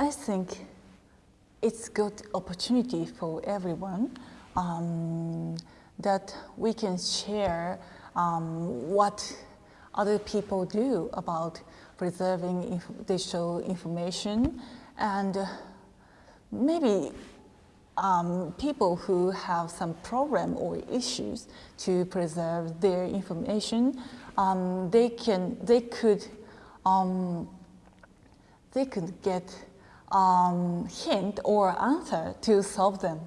I think it's good opportunity for everyone um, that we can share um, what other people do about preserving inf digital information. And uh, maybe um, people who have some problem or issues to preserve their information, um, they can, they could, um, they could get um, hint or answer to solve them.